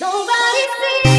Nobody sees.